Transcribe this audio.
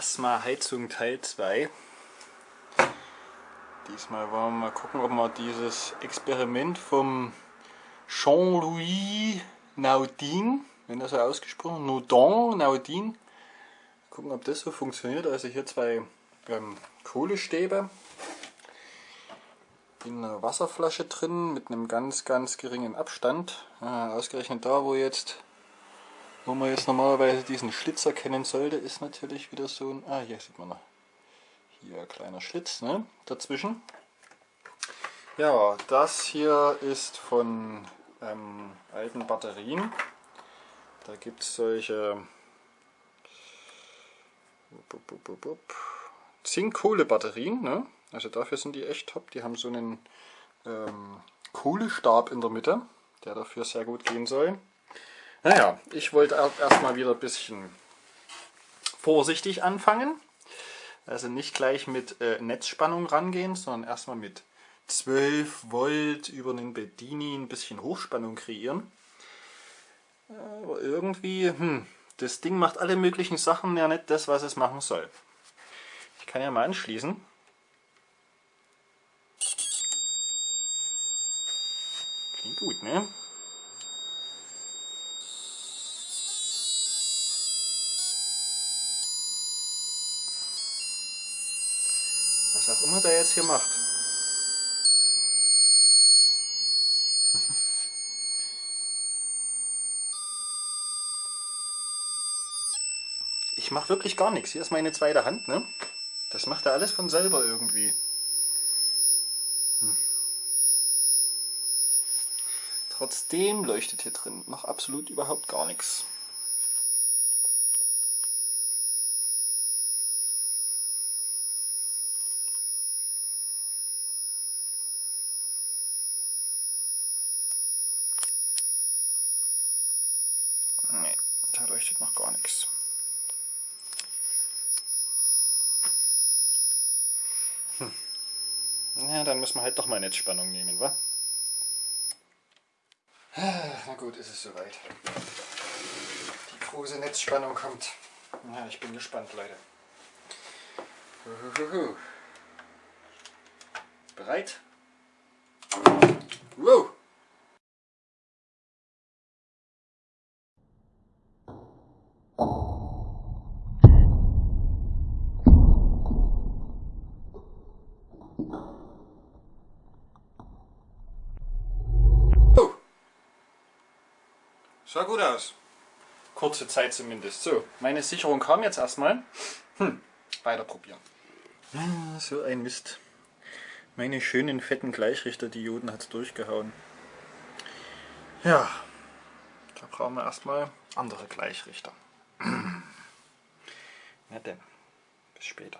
Plasma-Heizung Teil 2. Diesmal wollen wir mal gucken, ob wir dieses Experiment vom Jean-Louis Naudin, wenn das so ausgesprochen, Naudin, Naudin, gucken, ob das so funktioniert. Also hier zwei ähm, Kohlestäbe in einer Wasserflasche drin mit einem ganz, ganz geringen Abstand. Ah, ausgerechnet da, wo jetzt wo man jetzt normalerweise diesen Schlitz erkennen sollte, ist natürlich wieder so ein... Ah, hier sieht man noch. Hier ein kleiner Schlitz ne, dazwischen. Ja, das hier ist von ähm, alten Batterien. Da gibt es solche Zink-Kohle-Batterien. Ne? Also dafür sind die echt top. Die haben so einen ähm, Kohlestab in der Mitte, der dafür sehr gut gehen soll. Naja, ich wollte erstmal wieder ein bisschen vorsichtig anfangen. Also nicht gleich mit äh, Netzspannung rangehen, sondern erstmal mit 12 Volt über einen Bedini ein bisschen Hochspannung kreieren. Aber irgendwie, hm, das Ding macht alle möglichen Sachen ja nicht das, was es machen soll. Ich kann ja mal anschließen. Klingt gut, ne? Auch immer der jetzt hier macht. Ich mache wirklich gar nichts. Hier ist meine zweite Hand, ne? Das macht er alles von selber irgendwie. Hm. Trotzdem leuchtet hier drin noch absolut überhaupt gar nichts. Nee, da leuchtet noch gar nichts. Hm. Ja, dann müssen wir halt doch mal Netzspannung nehmen, wa? Na gut, ist es soweit. Die große Netzspannung kommt. Ja, ich bin gespannt, Leute. Bereit? Wow! Sah gut aus. Kurze Zeit zumindest. So, meine Sicherung kam jetzt erstmal. Hm, weiter probieren. Ah, so ein Mist. Meine schönen fetten Gleichrichterdioden hat es durchgehauen. Ja, da brauchen wir erstmal andere Gleichrichter. Na denn, bis später.